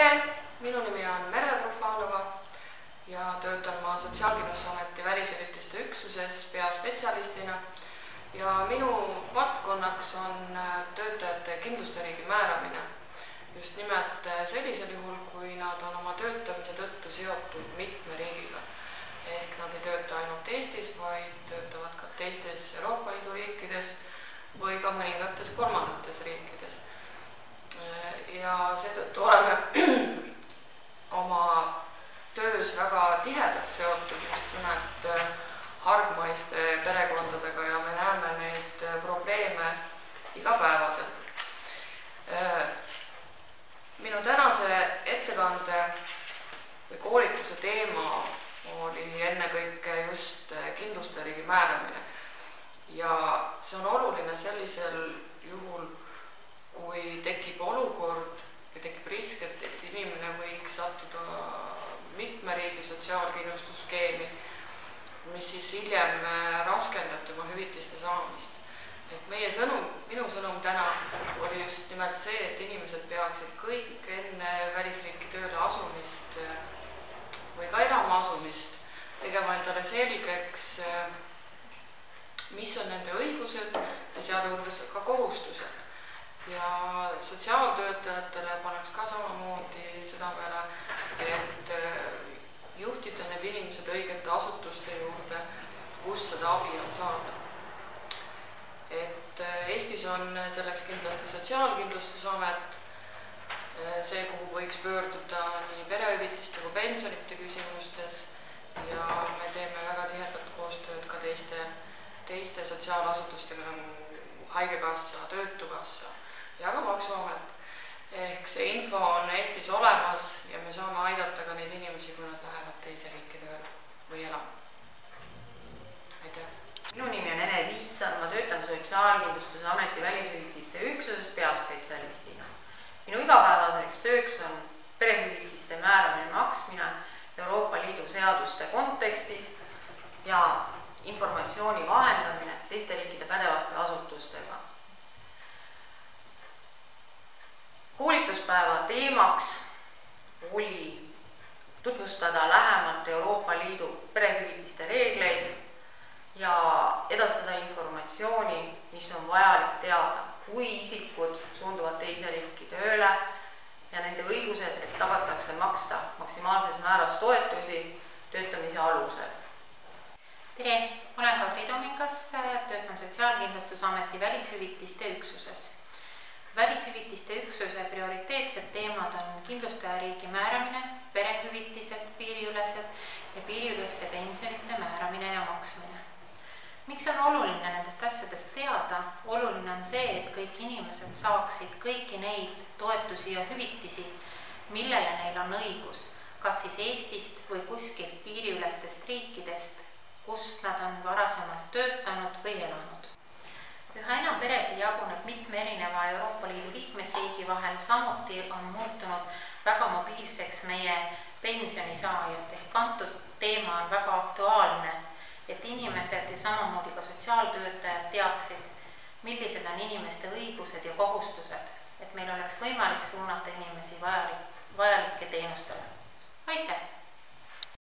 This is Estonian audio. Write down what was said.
tere, minu nimi on Merle Trufanova ja töötan ma Sotsiaalkindlustusameti välishüvitiste üksuses peaspetsialistina ja minu valdkonnaks on äh, töötajate kindlustusriigi määramine. just nimelt äh, sellisel juhul, kui nad on oma töötamise tõttu seotud mitme riigiga. ehk nad ei tööta ainult Eestis, vaid töötavad ka teistes Euroopa Liidu riikides või ka mõningates kolmandates riikides. Äh, ja seetõttu oleme töös väga tihedalt seotud just nimelt hargmaiste perekondadega ja me näeme neid probleeme igapäevaselt. minu tänase ettekande või koolituse teema oli ennekõike just kindlustusriigi määramine. ja see on oluline sellisel juhul, kui tekib olukord või tekib risk, et, et inimene võiks sattuda mitme riigi sotsiaalkindlustusskeemi mis siis hiljem raskendab tema hüvitiste saamist. et meie sõnum, minu sõnum täna oli just nimelt see, et inimesed peaksid kõik enne välisriiki tööle asumist või ka elama asumist tegema endale selgeks, mis on nende õigused ja sealhulgas ka kohustused. ja sotsiaaltöötajatele paneks ka samamoodi südamele, et seda abi on saada. et Eestis on selleks kindlasti Sotsiaalkindlustusamet, see, kuhu võiks pöörduda nii perehüvitiste kui pensionite küsimustes ja me teeme väga tihedat koostööd ka teiste, teiste sotsiaalasutustega nagu Haigekassa, Töötukassa ja ka Maksuamet ehk see info on Eestis olemas ja me saame aidata ka neid inimesi, kui nad lähevad teise riiki tööle või elama. aitäh. Minu nimi on Ene Viitsar, ma töötan Sotsiaalkindlustusameti välishüvitiste üksuses peaspetsialistina. minu igapäevaseks tööks on perehüvitiste määramine, maksmine Euroopa Liidu seaduste kontekstis ja informatsiooni vahendamine teiste riikide pädevate asutustega koolituspäeva teemaks oli tutvustada lähemalt Euroopa Liidu perehüvitiste reegleid ja edastada informatsiooni, mis on vajalik teada, kui isikud suunduvad teise riiki tööle ja nende õigused, et tagatakse maksta maksimaalses määras toetusi töötamise alusel. tere, olen Kadri Tomikas, töötan Sotsiaalkindlustusameti välishüvitiste üksuses välishüvitiste üksuse prioriteetsed teemad on kindlustajariigi määramine, perehüvitised piiriülesed ja piiriüleste pensionite määramine ja maksmine. miks on oluline nendest asjadest teada? oluline on see, et kõik inimesed saaksid kõiki neid toetusi ja hüvitisi, millele neil on õigus, kas siis Eestist või kuskilt piiriülestest riikidest, kust nad on varasemalt töötanud või elanud. Üha enam peresid jaguneb mitme erineva Euroopa Liidu liikmesriigi vahel, samuti on muutunud väga mobiilseks meie pensionisaajad ehk antud teema on väga aktuaalne, et inimesed ja samamoodi ka sotsiaaltöötajad teaksid, millised on inimeste õigused ja kohustused, et meil oleks võimalik suunata inimesi vajalik, vajalike teenustele. aitäh!